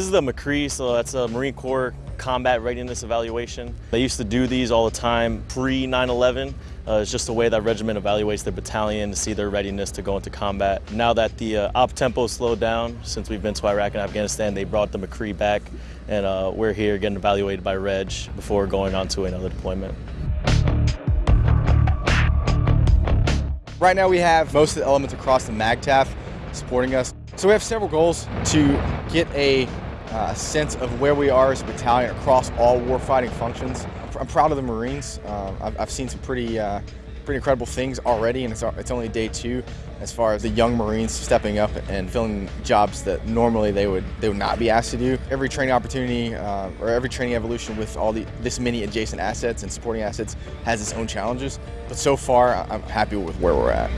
is the MCCRE, so that's a Marine Corps combat readiness evaluation. They used to do these all the time pre 9-11. Uh, it's just the way that regiment evaluates their battalion to see their readiness to go into combat. Now that the uh, op tempo slowed down since we've been to Iraq and Afghanistan, they brought the MCCRE back, and uh, we're here getting evaluated by Reg before going on to another deployment. Right now we have most of the elements across the MAGTF supporting us. So we have several goals to get a uh, sense of where we are as a battalion across all warfighting functions. I'm proud of the Marines. Uh, I've, I've, seen some pretty, uh, pretty incredible things already, and it's, it's only day two as far as the young Marines stepping up and filling jobs that normally they would they would not be asked to do. Every training opportunity uh, or every training evolution with all the this many adjacent assets and supporting assets has its own challenges, but so far I'm happy with where we're at.